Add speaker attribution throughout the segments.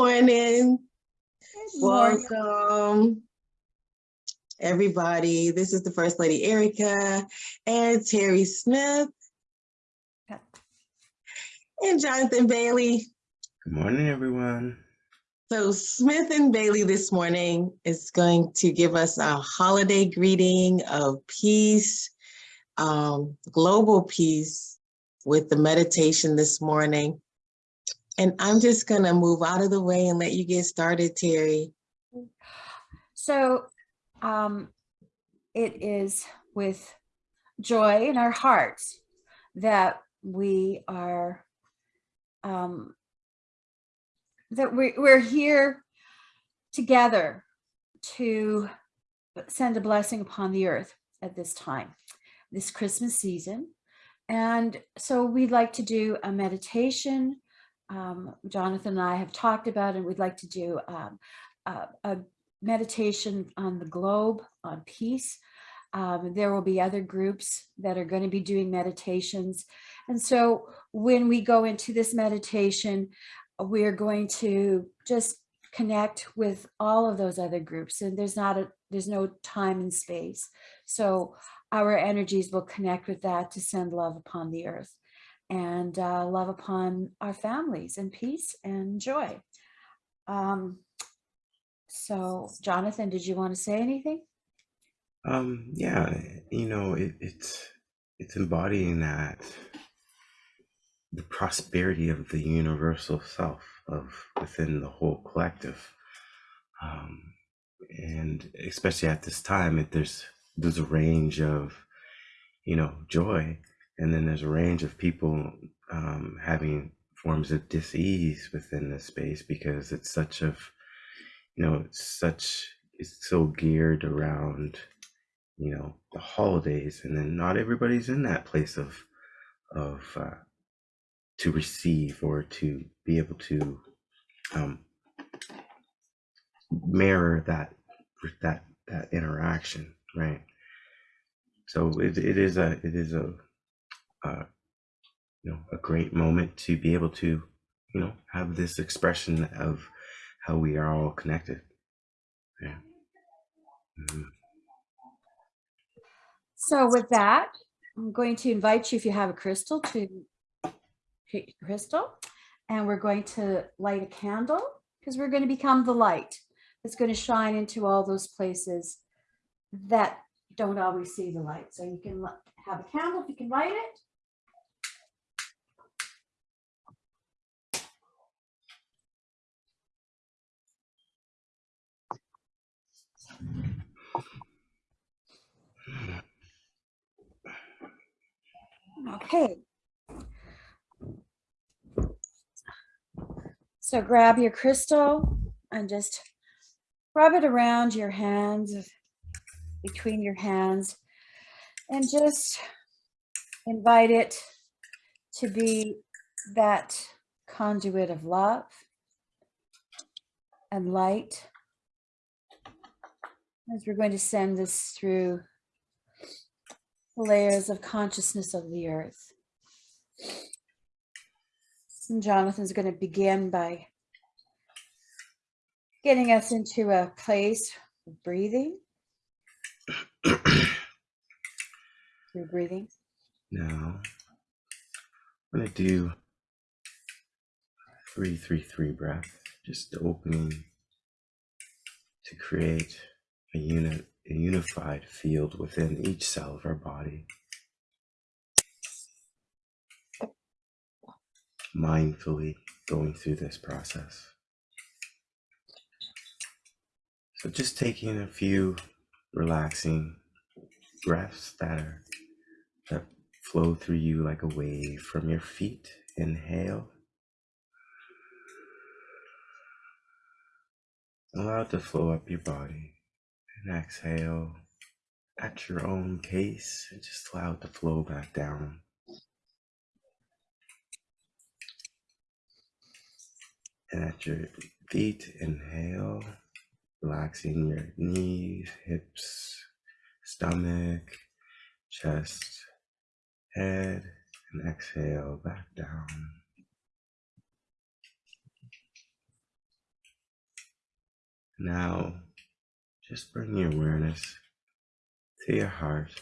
Speaker 1: morning.
Speaker 2: Good morning.
Speaker 1: Welcome, everybody. This is the First Lady Erica and Terry Smith and Jonathan Bailey.
Speaker 3: Good morning, everyone.
Speaker 1: So Smith and Bailey this morning is going to give us a holiday greeting of peace, um, global peace with the meditation this morning. And I'm just gonna move out of the way and let you get started, Terry.
Speaker 2: So um, it is with joy in our hearts that we are um, that we, we're here together to send a blessing upon the earth at this time, this Christmas season. And so we'd like to do a meditation. Um, Jonathan and I have talked about and We'd like to do um, a, a meditation on the globe, on peace. Um, there will be other groups that are going to be doing meditations. And so when we go into this meditation, we're going to just connect with all of those other groups and there's not a there's no time and space so our energies will connect with that to send love upon the earth and uh, love upon our families and peace and joy um, so jonathan did you want to say anything
Speaker 3: Um, yeah, you know, it, it's it's embodying that the prosperity of the universal self of within the whole collective. Um, and especially at this time, it, there's there's a range of you know joy, and then there's a range of people um, having forms of dis-ease within this space because it's such of you know it's such it's so geared around you know the holidays and then not everybody's in that place of of uh, to receive or to be able to um, mirror that that that interaction right? So it, it is a it is a uh, you know a great moment to be able to you know have this expression of how we are all connected yeah Mhm.
Speaker 2: so with that i'm going to invite you if you have a crystal to crystal and we're going to light a candle because we're going to become the light that's going to shine into all those places that don't always see the light. So you can have a candle if you can light it. Okay. So grab your crystal and just rub it around your hands, between your hands, and just invite it to be that conduit of love and light. As we're going to send this through the layers of consciousness of the earth. And Jonathan's going to begin by getting us into a place of breathing. Through breathing.
Speaker 3: Now, I'm gonna do three, three, three breath, just opening to create a unit, a unified field within each cell of our body. Mindfully going through this process. So just taking a few relaxing breaths that are that flow through you like a wave from your feet. Inhale. Allow it to flow up your body. And exhale at your own pace and just allow it to flow back down. And at your feet, inhale, relaxing your knees, hips, stomach, chest, head, and exhale back down. Now, just bring your awareness to your heart.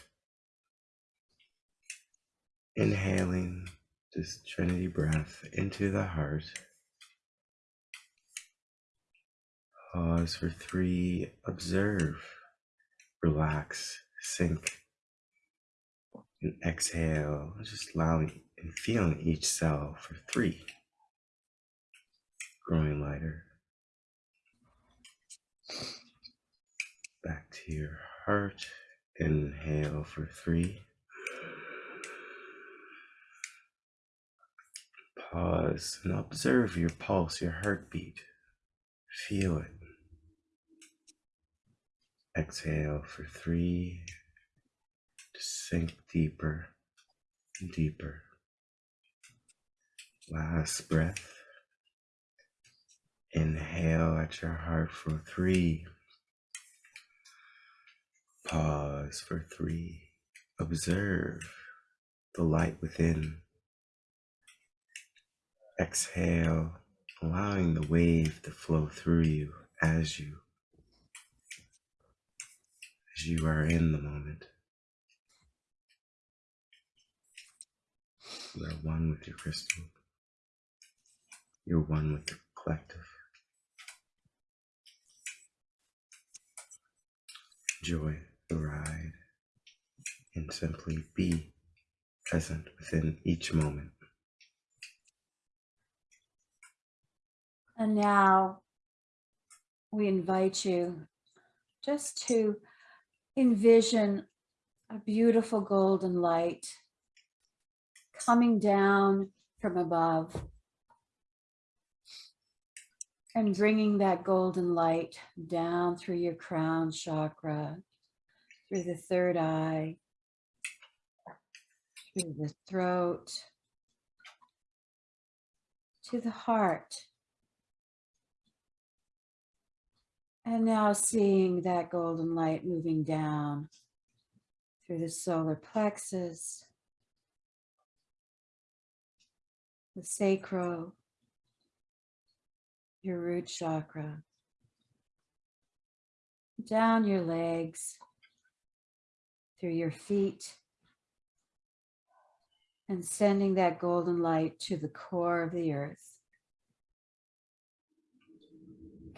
Speaker 3: Inhaling this Trinity breath into the heart. Pause for three. Observe, relax, sink, and exhale. Just allowing and feeling each cell for three. Growing lighter. Back to your heart. Inhale for three. Pause and observe your pulse, your heartbeat. Feel it. Exhale for three. Sink deeper deeper. Last breath. Inhale at your heart for three. Pause for three. Observe the light within. Exhale, allowing the wave to flow through you as you as you are in the moment. You are one with your crystal. You're one with the collective. The ride and simply be present within each moment.
Speaker 2: And now we invite you just to envision a beautiful golden light coming down from above and bringing that golden light down through your crown chakra, through the third eye, through the throat, to the heart. And now seeing that golden light moving down through the solar plexus, the sacral, your root chakra, down your legs, through your feet, and sending that golden light to the core of the earth.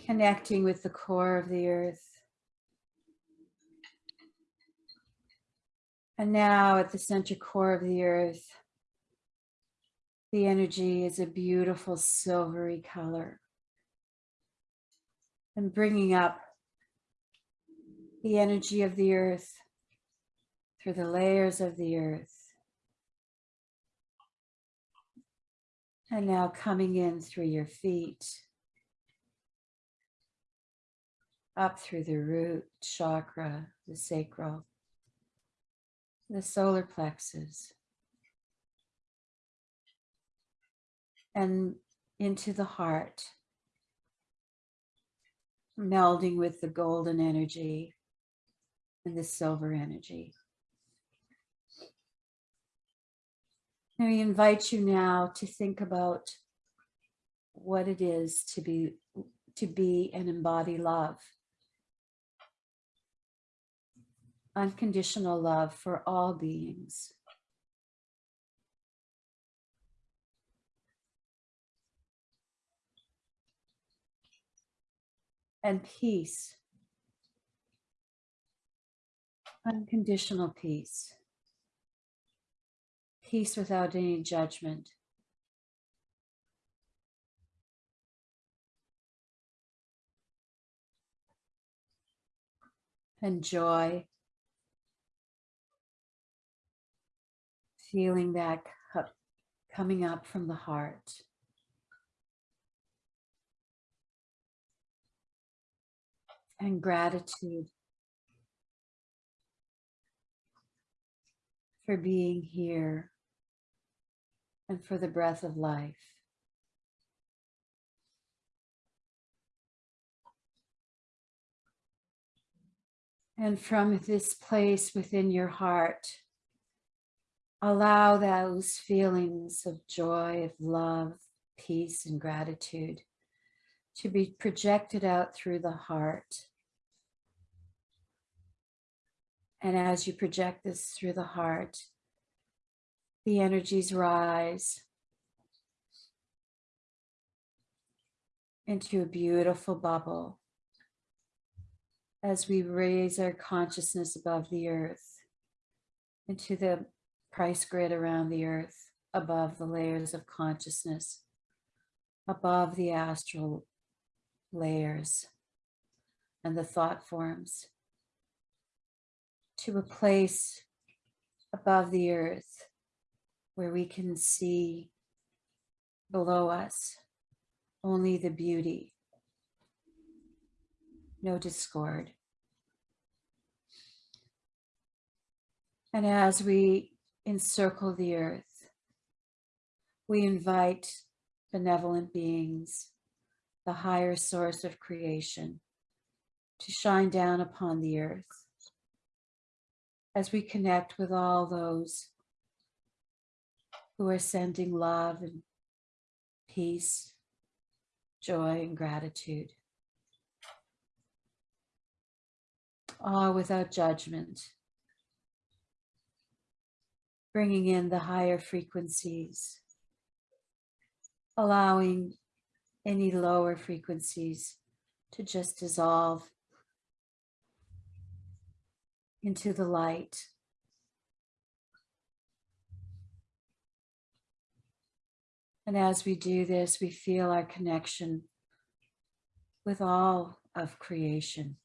Speaker 2: Connecting with the core of the earth. And now at the center core of the earth, the energy is a beautiful silvery color. And bringing up the energy of the earth through the layers of the earth. And now coming in through your feet. Up through the root chakra, the sacral, the solar plexus. And into the heart, melding with the golden energy and the silver energy. And we invite you now to think about what it is to be to be and embody love. Unconditional love for all beings. And peace. Unconditional peace peace without any judgment. And joy. Feeling that cup coming up from the heart. And gratitude for being here and for the breath of life. And from this place within your heart, allow those feelings of joy, of love, peace, and gratitude to be projected out through the heart. And as you project this through the heart, the energies rise into a beautiful bubble as we raise our consciousness above the earth into the Christ grid around the earth, above the layers of consciousness, above the astral layers and the thought forms, to a place above the earth where we can see below us only the beauty, no discord. And as we encircle the earth, we invite benevolent beings, the higher source of creation, to shine down upon the earth as we connect with all those who are sending love and peace, joy and gratitude. All without judgment. Bringing in the higher frequencies. Allowing any lower frequencies to just dissolve into the light. And as we do this, we feel our connection with all of creation.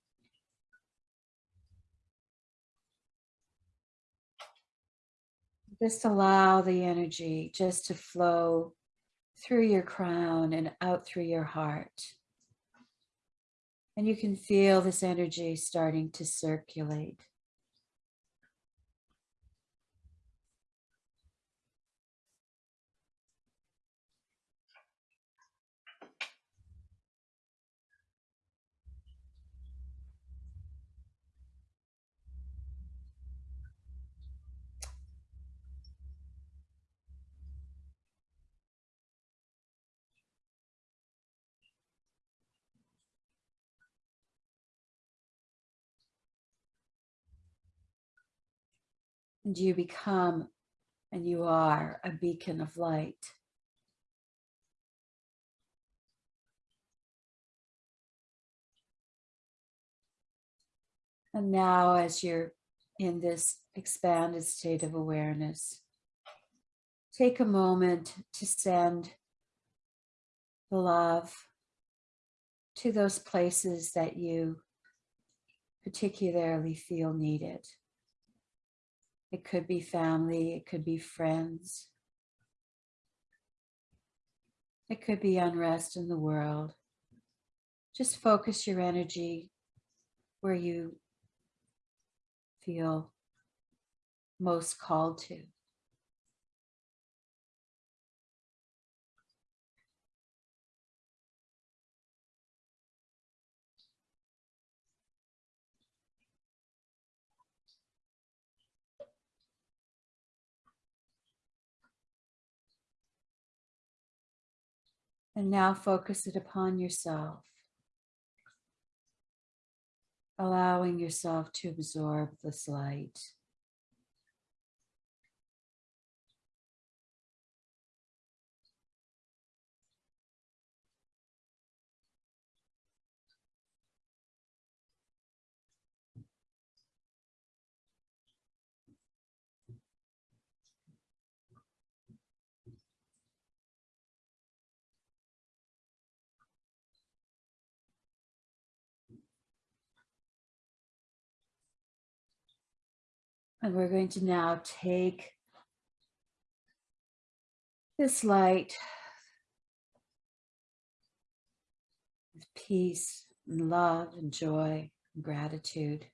Speaker 2: Just allow the energy just to flow through your crown and out through your heart. And you can feel this energy starting to circulate. And you become and you are a beacon of light. And now, as you're in this expanded state of awareness, take a moment to send the love to those places that you particularly feel needed. It could be family, it could be friends. It could be unrest in the world. Just focus your energy where you feel most called to. And now focus it upon yourself. Allowing yourself to absorb this light. And we're going to now take this light with peace and love and joy and gratitude.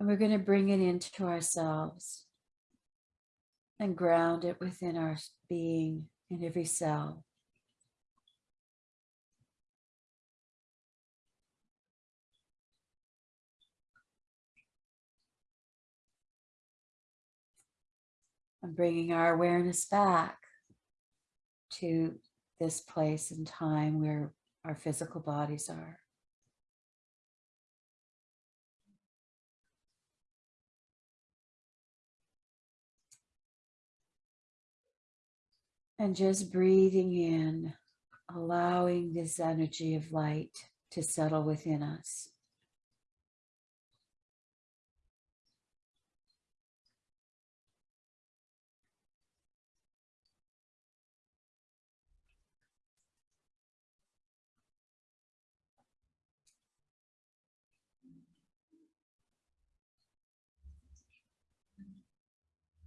Speaker 2: And we're going to bring it into ourselves and ground it within our being in every cell. And bringing our awareness back to this place and time where our physical bodies are. And just breathing in, allowing this energy of light to settle within us.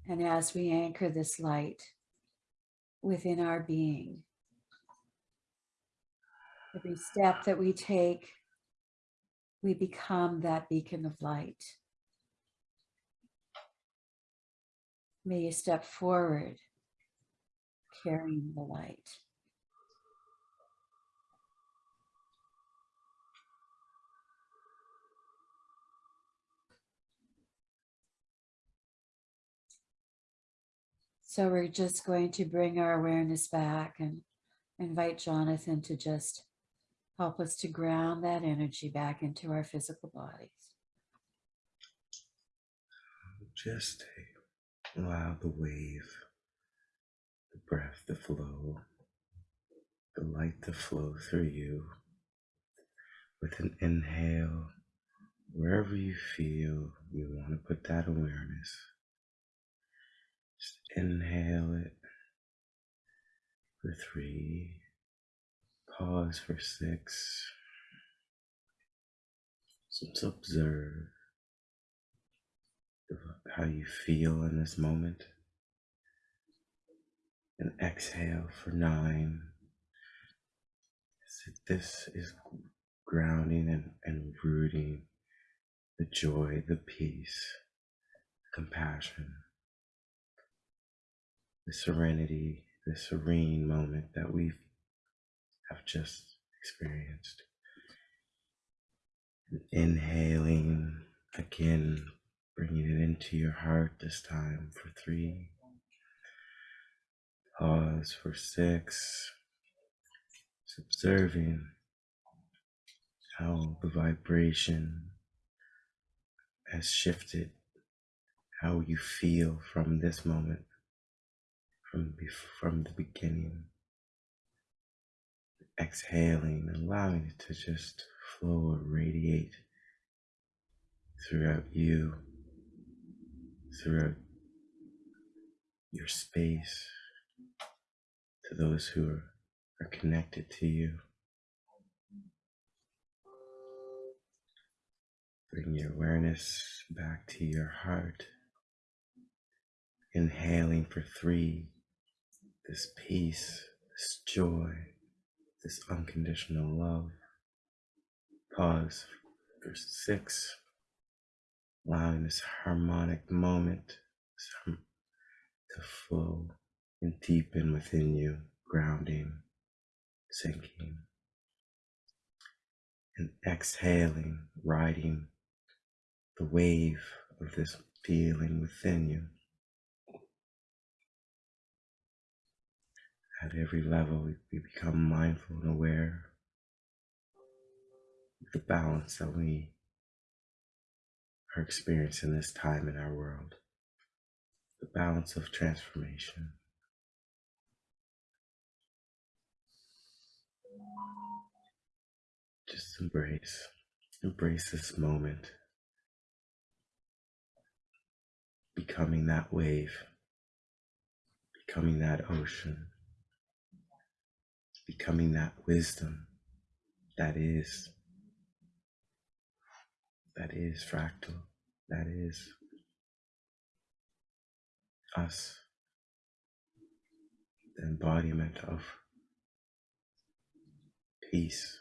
Speaker 2: And as we anchor this light within our being, every step that we take, we become that beacon of light. May you step forward carrying the light. So we're just going to bring our awareness back and invite Jonathan to just help us to ground that energy back into our physical bodies.
Speaker 3: Just allow the wave, the breath to flow, the light to flow through you. With an inhale, wherever you feel you want to put that awareness, just inhale it for three, pause for six. Just observe how you feel in this moment. And exhale for nine. So this is grounding and, and rooting the joy, the peace, the compassion, the serenity, the serene moment that we have just experienced. And inhaling again, bringing it into your heart this time for three. Pause for six. Just observing how the vibration has shifted, how you feel from this moment, from, from the beginning. Exhaling, allowing it to just flow or radiate throughout you, throughout your space, to those who are, are connected to you. Bring your awareness back to your heart. Inhaling for three, this peace, this joy, this unconditional love. Pause for six, allowing this harmonic moment to flow and deepen within you, grounding, sinking, and exhaling, riding the wave of this feeling within you. At every level, we become mindful and aware of the balance that we are experiencing this time in our world, the balance of transformation. Just embrace, embrace this moment. Becoming that wave, becoming that ocean, becoming that wisdom that is, that is fractal, that is us, the embodiment of peace.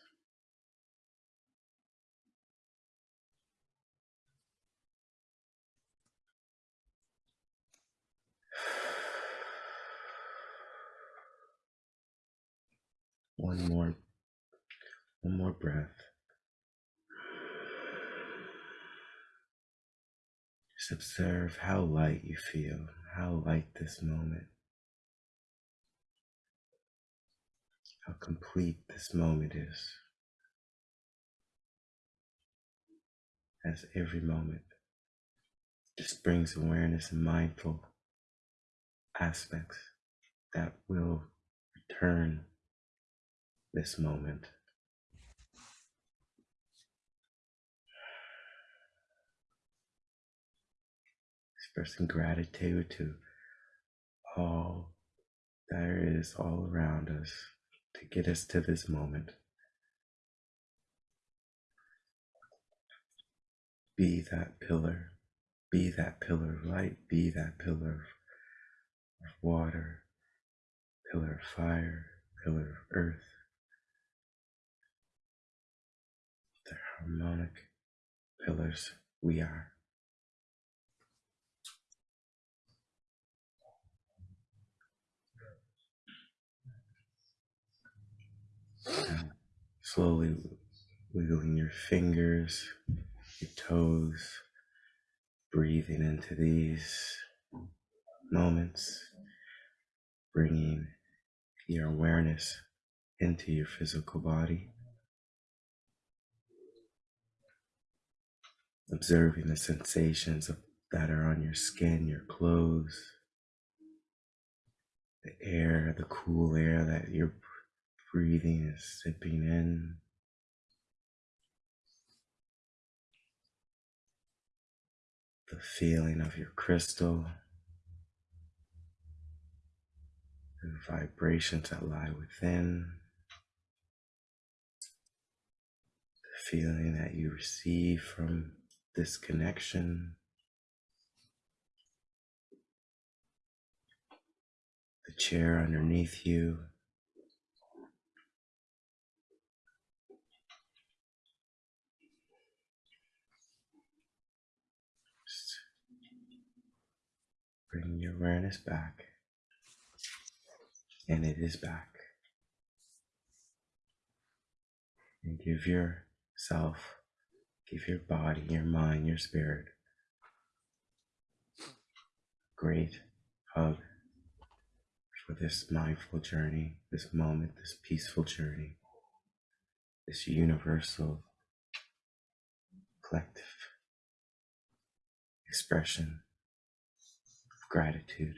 Speaker 3: One more, one more breath. Just observe how light you feel, how light this moment, how complete this moment is. As every moment just brings awareness and mindful aspects that will return this moment. Expressing gratitude to all there is all around us to get us to this moment. Be that pillar, be that pillar of light, be that pillar of water, pillar of fire, pillar of earth. Harmonic pillars we are. Slowly wiggling your fingers, your toes, breathing into these moments, bringing your awareness into your physical body, observing the sensations of, that are on your skin, your clothes, the air, the cool air that you're breathing is sipping in. The feeling of your crystal, the vibrations that lie within, the feeling that you receive from this connection, the chair underneath you. Just bring your awareness back. And it is back. And give yourself, give your body, your mind, your spirit great hug for this mindful journey, this moment, this peaceful journey, this universal collective expression of gratitude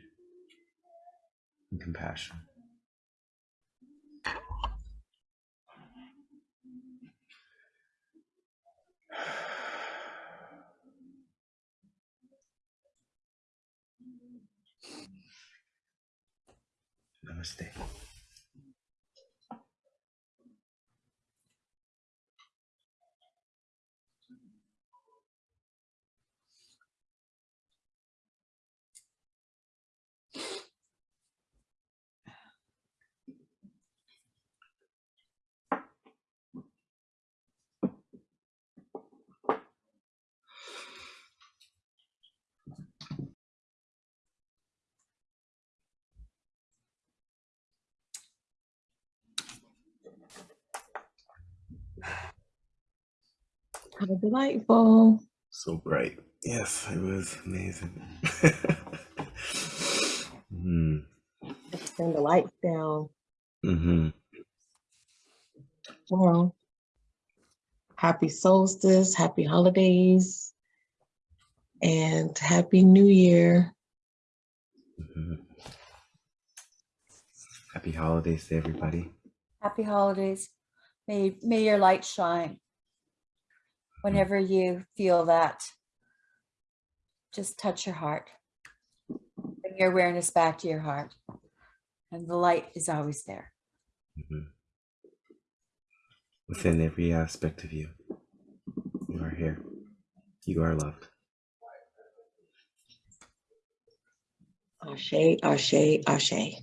Speaker 3: and compassion. Namaste.
Speaker 1: How delightful.
Speaker 3: So bright. Yes, it was amazing. mm,
Speaker 1: turn the lights down.
Speaker 3: hmm
Speaker 1: Well, happy solstice, happy holidays, and happy new year.
Speaker 3: hmm Happy holidays to everybody.
Speaker 2: Happy holidays. May, may your light shine. Whenever you feel that, just touch your heart. Bring your awareness back to your heart. And the light is always there.
Speaker 3: Mhm. Within every aspect of you, you are here. You are loved.
Speaker 1: Ashe, ashe, ashe.